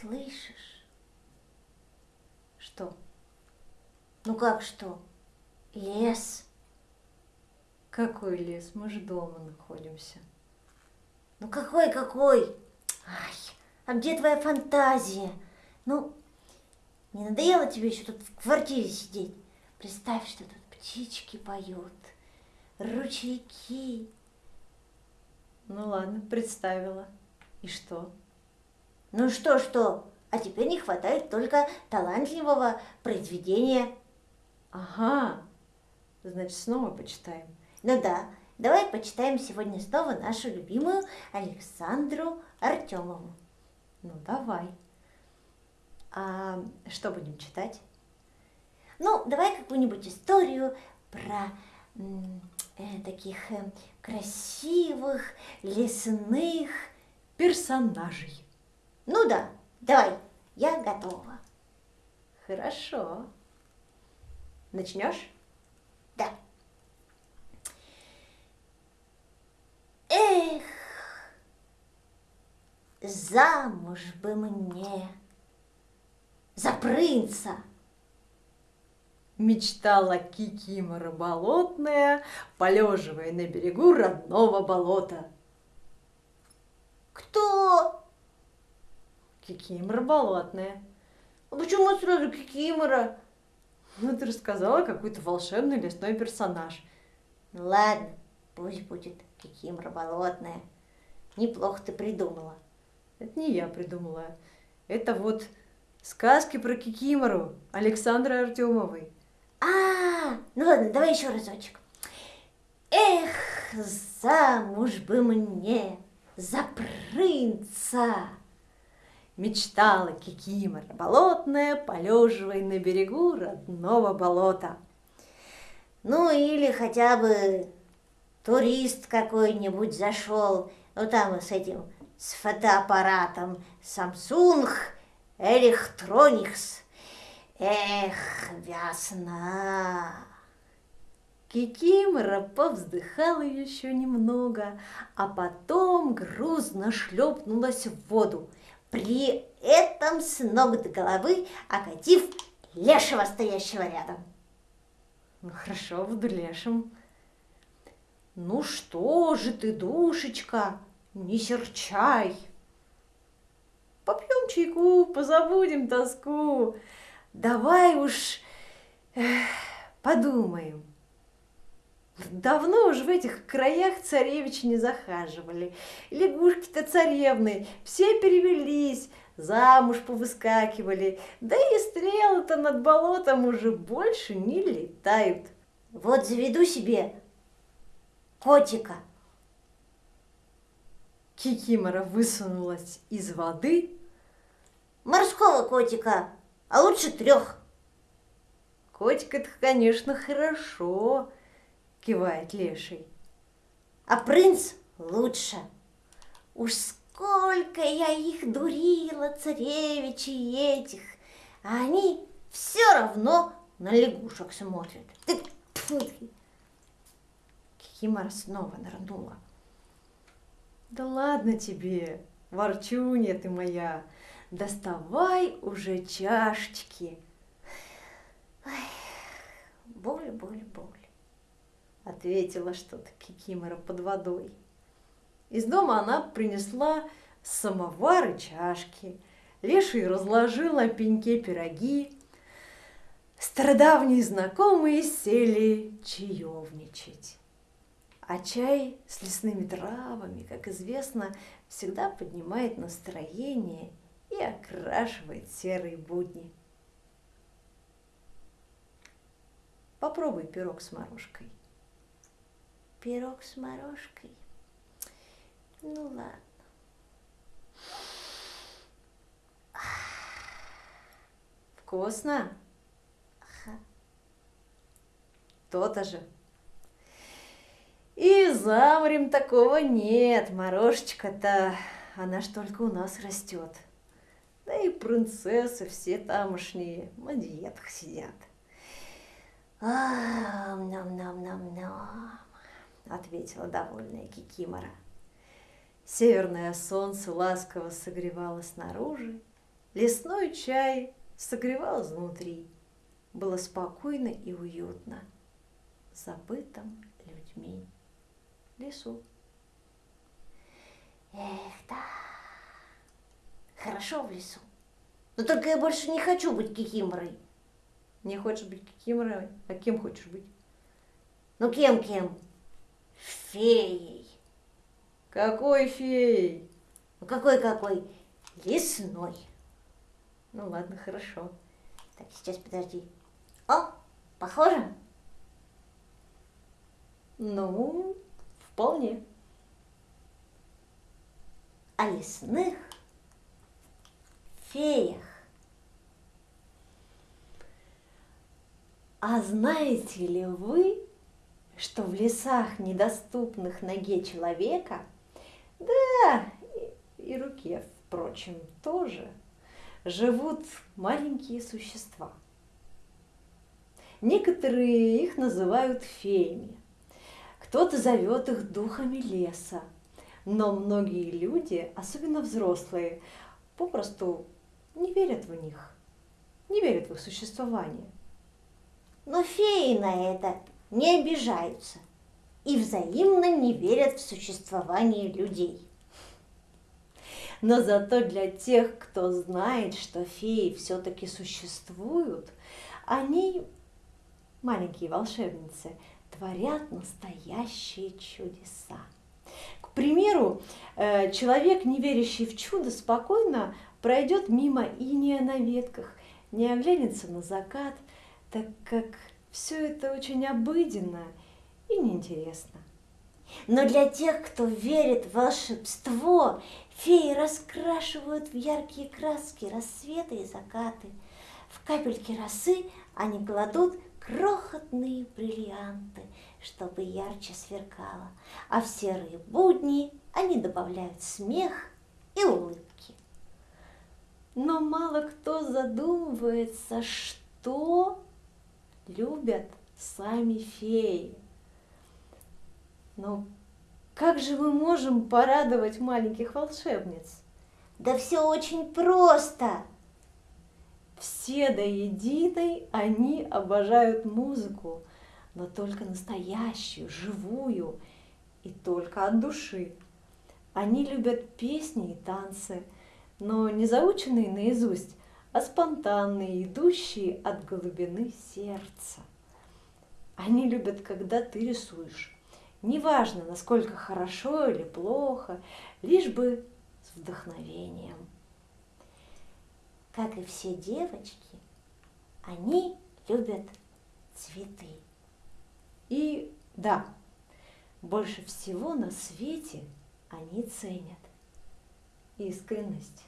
Слышишь? Что? Ну как что? Лес. Какой лес? Мы же дома находимся. Ну какой, какой? Ай, а где твоя фантазия? Ну, не надоело тебе еще тут в квартире сидеть? Представь, что тут птички поют, ручейки. Ну ладно, представила. И что? Ну что, что? А теперь не хватает только талантливого произведения. Ага, значит, снова почитаем. Ну да, давай почитаем сегодня снова нашу любимую Александру Артемову. Ну давай. А что будем читать? Ну, давай какую-нибудь историю про э, таких э, красивых лесных персонажей. Ну да, давай, я готова. Хорошо. Начнешь? Да. Эх, замуж бы мне за принца. Мечтала Кикимора болотная, полеживая на берегу родного болота. Кто? Кикимора болотная. А почему сразу Кикимора? Ну, ты рассказала какой-то волшебный лесной персонаж. Ну ладно, пусть будет Кикимора болотная. Неплохо ты придумала. Это не я придумала. Это вот сказки про Кикимору Александры Артемовой. А, ну ладно, давай еще разочек. Эх, замуж бы мне за принца. Мечтала Кикимора болотная, полеживая на берегу родного болота. Ну или хотя бы турист какой-нибудь зашел, ну там с этим, с фотоаппаратом Samsung Electronics. Эх, весна! Кикимора повздыхала еще немного, а потом грузно шлепнулась в воду, при этом с ног до головы окатив лешего, стоящего рядом. Ну хорошо, буду лешим. Ну что же ты, душечка, не серчай. Попьем чайку, позабудем тоску. Давай уж эх, подумаем. Давно уже в этих краях царевичи не захаживали. Лягушки-то царевны, все перевелись, замуж повыскакивали, да и стрелы-то над болотом уже больше не летают. Вот заведу себе котика. Кикимора высунулась из воды. Морского котика, а лучше трех. Котик это, конечно, хорошо, кивает леший. А принц лучше. Уж сколько я их дурила, царевичей этих, а они все равно на лягушек смотрят. Кикимора снова нырнула. Да ладно тебе, ворчунья ты моя, доставай уже чашечки. боль, боль, боль ответила что-то Кикимора под водой. Из дома она принесла самовар и чашки. Леший разложил на пеньке пироги. Стародавние знакомые сели чаевничать. А чай с лесными травами, как известно, всегда поднимает настроение и окрашивает серые будни. Попробуй пирог с морожкой пирог с морожкой. Ну ладно. Вкусно? Ага. То-то же. И за морем такого нет, морожечка-то, она ж только у нас растет. Да и принцессы все тамошние на диетах сидят. А, нам-нам-нам-нам ответила довольная Кикимора. Северное солнце ласково согревало снаружи Лесной чай согревал изнутри. Было спокойно и уютно, забытым людьми лесу. Эх, да, хорошо в лесу. Но только я больше не хочу быть кикиморой. Не хочешь быть кикиморой? А кем хочешь быть? Ну кем-кем? Феей. Какой феей? Ну какой-какой? Лесной. Ну ладно, хорошо. Так, сейчас подожди. О, похоже? Ну, вполне. О лесных феях. А знаете ли вы, что в лесах, недоступных ноге человека, да, и, руке, впрочем, тоже, живут маленькие существа. Некоторые их называют феями, кто-то зовет их духами леса, но многие люди, особенно взрослые, попросту не верят в них, не верят в их существование. Но феи на это не обижаются и взаимно не верят в существование людей. Но зато для тех, кто знает, что феи все-таки существуют, они, маленькие волшебницы, творят настоящие чудеса. К примеру, э, человек, не верящий в чудо, спокойно пройдет мимо иния на ветках, не оглянется на закат, так как все это очень обыденно и неинтересно. Но для тех, кто верит в волшебство, феи раскрашивают в яркие краски рассветы и закаты. В капельки росы они кладут крохотные бриллианты, чтобы ярче сверкало, а в серые будни они добавляют смех и улыбки. Но мало кто задумывается, что любят сами феи. Но как же мы можем порадовать маленьких волшебниц? Да все очень просто. Все до единой они обожают музыку, но только настоящую, живую и только от души. Они любят песни и танцы, но не заученные наизусть, а спонтанные, идущие от глубины сердца. Они любят, когда ты рисуешь. Неважно, насколько хорошо или плохо, лишь бы с вдохновением. Как и все девочки, они любят цветы. И да, больше всего на свете они ценят искренность.